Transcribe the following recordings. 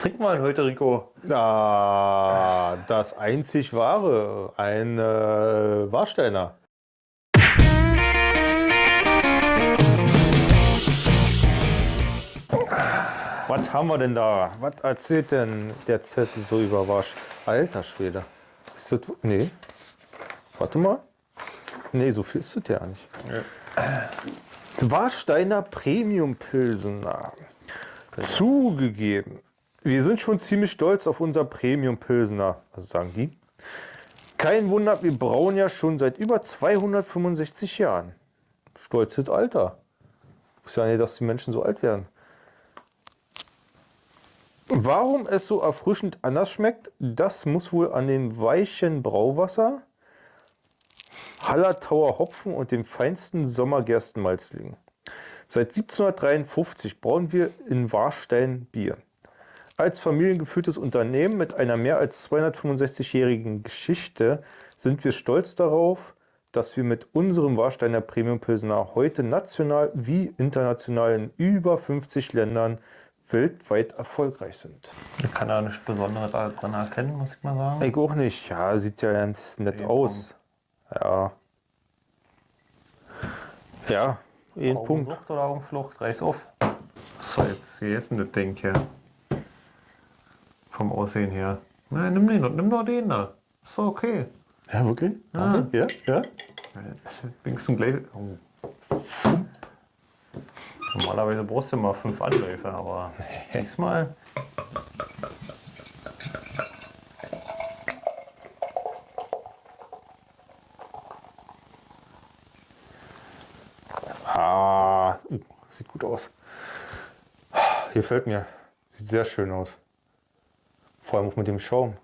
Trink mal heute, Rico. Ah, das einzig wahre, ein äh, Warsteiner. Was haben wir denn da? Was erzählt denn der Zettel so über Warsch? Alter Schwede. Ist das, nee. Warte mal. Nee, so viel ist das ja nicht. Ja. Warsteiner Premium Pilsener. Zugegeben. Wir sind schon ziemlich stolz auf unser Premium Pilsener, also sagen die. Kein Wunder, wir brauen ja schon seit über 265 Jahren. Stolzes Alter. Ich ja nicht, dass die Menschen so alt werden. Warum es so erfrischend anders schmeckt, das muss wohl an dem weichen Brauwasser, Hallertauer Hopfen und dem feinsten Sommergerstenmalz liegen. Seit 1753 brauen wir in Warstein Bier. Als familiengeführtes Unternehmen mit einer mehr als 265-jährigen Geschichte sind wir stolz darauf, dass wir mit unserem Warsteiner Premium Pilsner heute national wie international in über 50 Ländern weltweit erfolgreich sind. Ich kann da nichts Besonderes dran erkennen, muss ich mal sagen. Ich auch nicht. Ja, sieht ja ganz nett aus. Ja. Ja, ein Punkt. Sucht oder Augenflucht, reiß auf. So, jetzt, wie ist denn das Ding hier? Vom Aussehen her. Nein, nimm den, nimm doch den da. Ist doch okay. Ja, wirklich? Ja, ja. ja. Wenigstens gleich. Oh. Normalerweise brauchst du immer fünf Anläufe, aber diesmal. Ah, uh, sieht gut aus. Hier fällt mir. Sieht sehr schön aus. Vor allem auch mit dem Schaum.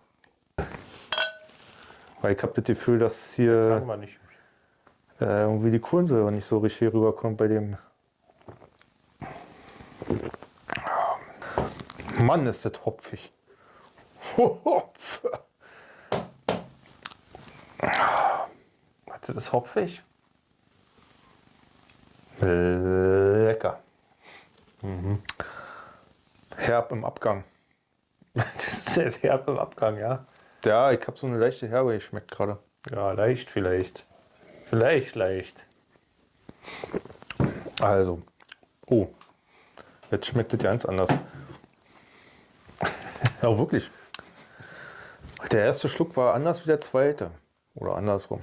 Weil ich habe das Gefühl, dass hier äh, irgendwie die Kohlensäure nicht so richtig rüberkommt bei dem Mann, ist das hopfig. Hopf. Das ist hopfig. Lecker. Mhm. Herb im Abgang. Ist herb im Abgang, ja? Ja, ich habe so eine leichte Herbe geschmeckt gerade. Ja, leicht vielleicht. Vielleicht leicht. Also. Oh. Jetzt schmeckt es ganz anders. Ja, wirklich. Der erste Schluck war anders wie der zweite. Oder andersrum.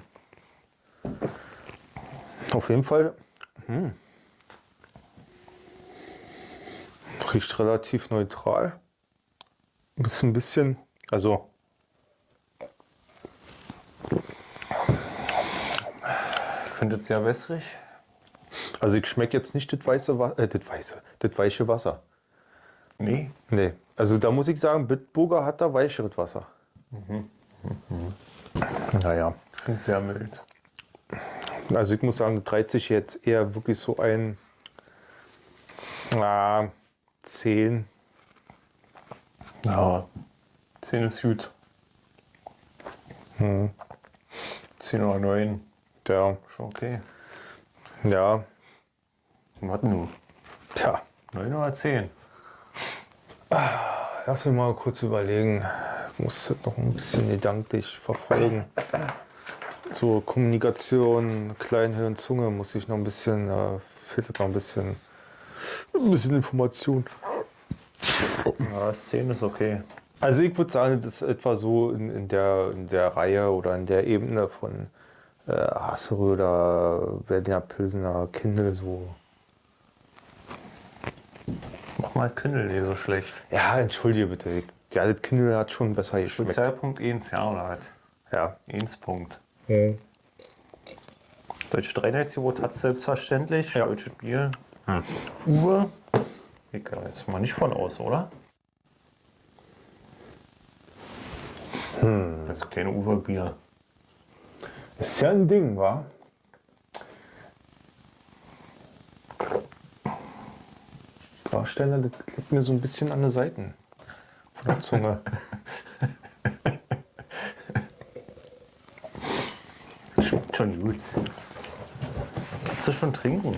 Auf jeden Fall. Hm. Riecht relativ neutral. Ist ein bisschen, also ich finde es sehr wässrig. Also ich schmecke jetzt nicht das weiße, äh, das weiße, das weiche Wasser. Nee? Nee. Also da muss ich sagen, Bitburger hat da weicheres Wasser. Mhm. Mhm. Naja. Ich finde es sehr mild. Also ich muss sagen, 30 jetzt eher wirklich so ein ah, 10. Ja, 10 ist gut. Hm. 10 oder 9. Ja. Schon okay. Ja. Was nun? Tja. 9 oder 10? Lass mich mal kurz überlegen. Ich muss das noch ein bisschen gedanklich verfolgen. So Kommunikation, Kleinhirn, Zunge muss ich noch ein bisschen, äh, fehlt noch ein bisschen, ein bisschen Information. Ja, 10 ist okay. Also ich würde sagen, das ist etwa so in, in, der, in der Reihe oder in der Ebene von äh, Hasseröder, Berliner Pilsener, Kindle so Mach mal Kindle nicht so schlecht. Ja, entschuldige bitte. Ja, das Kindle hat schon besser geschmeckt. Spezialpunkt 1, ja, oder was? Ja. 1 Punkt. Mhm. Deutsche Dreineitsgebot hat es selbstverständlich. Ja. Deutsche Bier. Hm. Uwe. Gehe jetzt mal nicht von aus, oder? Hm. Das ist kein Uwe-Bier. Ist ja ein Ding, wa? Darsteller, das liegt mir so ein bisschen an den Seiten von der Zunge. Schmeckt schon gut. Kannst du schon trinken?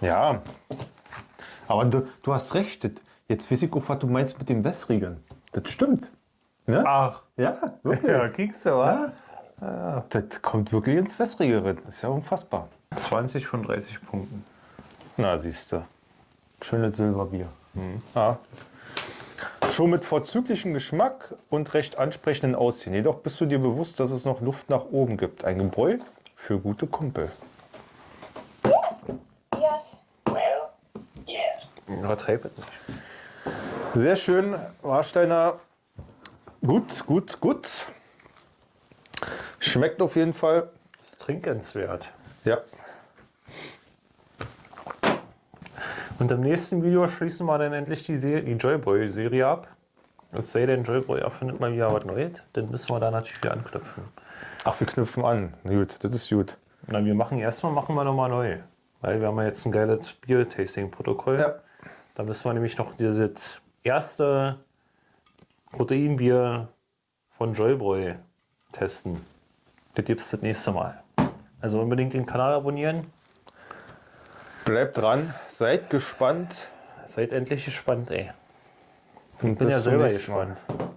Ja. Aber du, du hast recht, das, Jetzt weiß ich auch, was du meinst mit dem Wässrigen. Das stimmt. Ne? Ach, Ja, wirklich. ja, kriegst du, wa? Das kommt wirklich ins Wässrige rein. Ist ja unfassbar. 20 von 30 Punkten. Na, siehst du. Schönes Silberbier. Ja. Schon mit vorzüglichem Geschmack und recht ansprechenden Aussehen. Jedoch bist du dir bewusst, dass es noch Luft nach oben gibt. Ein Gebräu für gute Kumpel. Übertreib es nicht. Sehr schön, Warsteiner. Gut, gut, gut. Schmeckt auf jeden Fall. Ist trinkenswert. Ja. Und im nächsten Video schließen wir dann endlich die, die Joyboy-Serie ab. Es sei denn, Joyboy erfindet mal wieder was Neues, dann müssen wir da natürlich wieder anknüpfen. Ach, wir knüpfen an. Gut, das ist gut. Na, wir machen erstmal machen wir nochmal neu. Weil wir haben ja jetzt ein geiles Bier-Tasting-Protokoll. Ja. Da müssen wir nämlich noch dieses erste Proteinbier von Joyboy testen. Das gibt es das nächste Mal. Also unbedingt den Kanal abonnieren. Bleibt dran, seid gespannt. Seid endlich gespannt, ey. Und Bin ja selber nächsten Mal. gespannt.